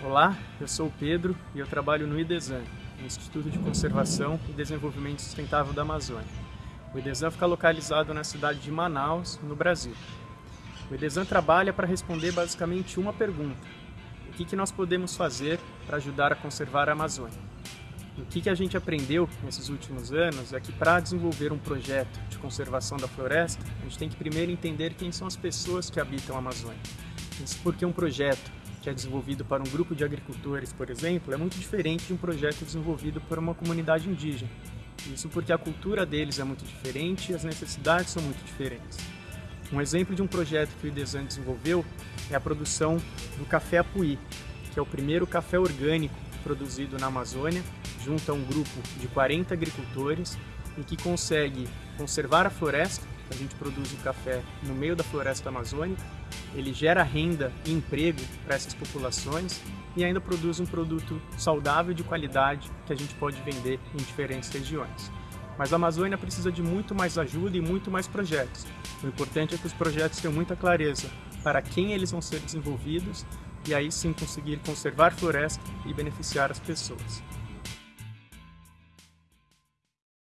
Olá, eu sou o Pedro e eu trabalho no IDESAN, Instituto de Conservação e Desenvolvimento Sustentável da Amazônia. O IDESAN fica localizado na cidade de Manaus, no Brasil. O IDESAN trabalha para responder basicamente uma pergunta. O que, que nós podemos fazer para ajudar a conservar a Amazônia? O que, que a gente aprendeu nesses últimos anos é que para desenvolver um projeto de conservação da floresta, a gente tem que primeiro entender quem são as pessoas que habitam a Amazônia. Isso porque um projeto que é desenvolvido para um grupo de agricultores, por exemplo, é muito diferente de um projeto desenvolvido por uma comunidade indígena. Isso porque a cultura deles é muito diferente e as necessidades são muito diferentes. Um exemplo de um projeto que o IDESAN desenvolveu é a produção do café Apuí, que é o primeiro café orgânico produzido na Amazônia, junto a um grupo de 40 agricultores e que consegue conservar a floresta, a gente produz o café no meio da floresta amazônica, ele gera renda e emprego para essas populações e ainda produz um produto saudável de qualidade que a gente pode vender em diferentes regiões. Mas a Amazônia precisa de muito mais ajuda e muito mais projetos. O importante é que os projetos tenham muita clareza para quem eles vão ser desenvolvidos e aí sim conseguir conservar floresta e beneficiar as pessoas.